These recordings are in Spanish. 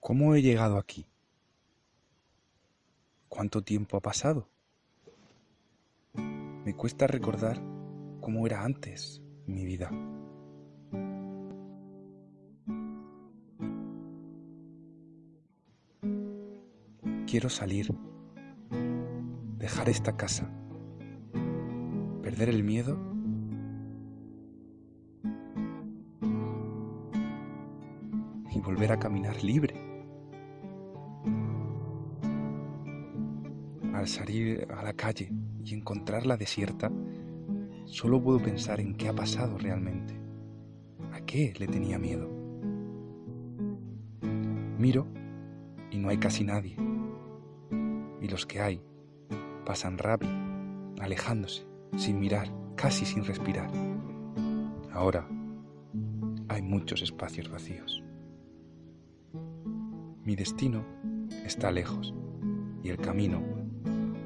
¿Cómo he llegado aquí? ¿Cuánto tiempo ha pasado? Me cuesta recordar cómo era antes mi vida. Quiero salir, dejar esta casa, perder el miedo y volver a caminar libre. Al salir a la calle y encontrarla desierta, solo puedo pensar en qué ha pasado realmente. ¿A qué le tenía miedo? Miro y no hay casi nadie. Y los que hay pasan rápido, alejándose, sin mirar, casi sin respirar. Ahora hay muchos espacios vacíos. Mi destino está lejos y el camino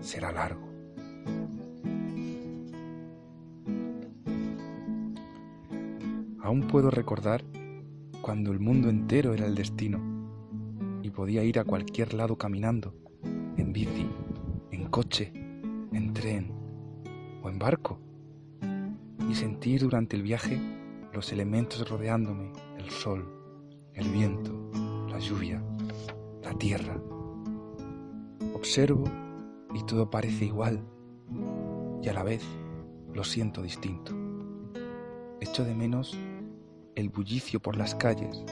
será largo. Aún puedo recordar cuando el mundo entero era el destino y podía ir a cualquier lado caminando, en bici, en coche, en tren o en barco, y sentir durante el viaje los elementos rodeándome, el sol, el viento, la lluvia, la tierra. Observo y todo parece igual y a la vez lo siento distinto. Echo de menos el bullicio por las calles,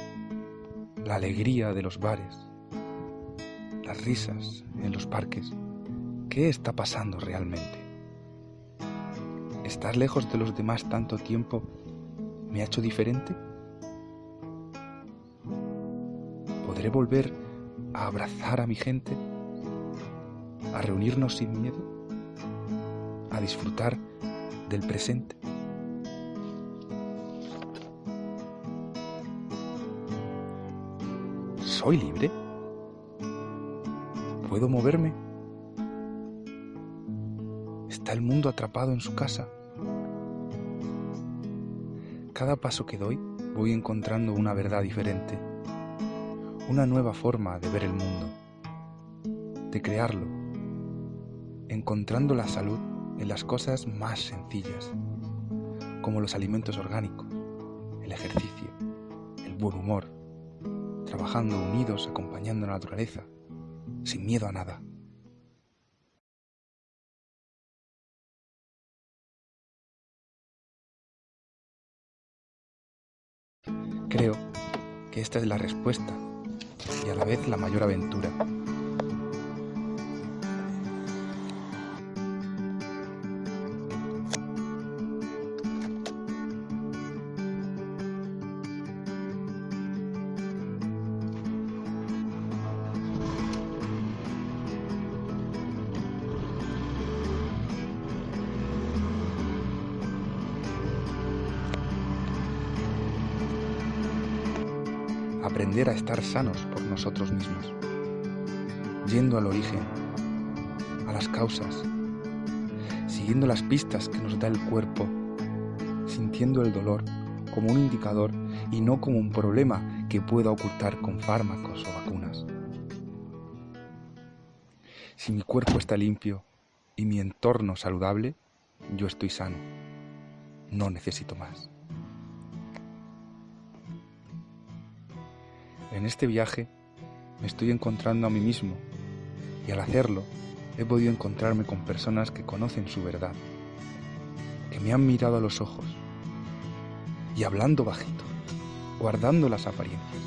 la alegría de los bares, las risas en los parques. ¿Qué está pasando realmente? ¿Estar lejos de los demás tanto tiempo me ha hecho diferente? ¿Podré volver a abrazar a mi gente? A reunirnos sin miedo, a disfrutar del presente. ¿Soy libre? ¿Puedo moverme? ¿Está el mundo atrapado en su casa? Cada paso que doy voy encontrando una verdad diferente, una nueva forma de ver el mundo, de crearlo encontrando la salud en las cosas más sencillas, como los alimentos orgánicos, el ejercicio, el buen humor, trabajando unidos, acompañando a la naturaleza, sin miedo a nada. Creo que esta es la respuesta y a la vez la mayor aventura aprender a estar sanos por nosotros mismos, yendo al origen, a las causas, siguiendo las pistas que nos da el cuerpo, sintiendo el dolor como un indicador y no como un problema que pueda ocultar con fármacos o vacunas. Si mi cuerpo está limpio y mi entorno saludable, yo estoy sano. No necesito más. En este viaje me estoy encontrando a mí mismo y al hacerlo he podido encontrarme con personas que conocen su verdad, que me han mirado a los ojos y hablando bajito, guardando las apariencias,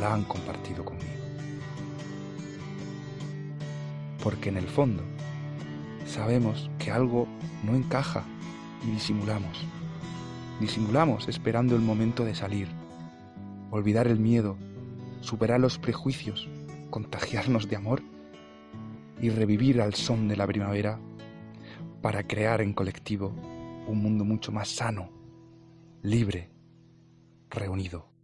la han compartido conmigo. Porque en el fondo sabemos que algo no encaja y disimulamos. Disimulamos esperando el momento de salir olvidar el miedo, superar los prejuicios, contagiarnos de amor y revivir al son de la primavera para crear en colectivo un mundo mucho más sano, libre, reunido.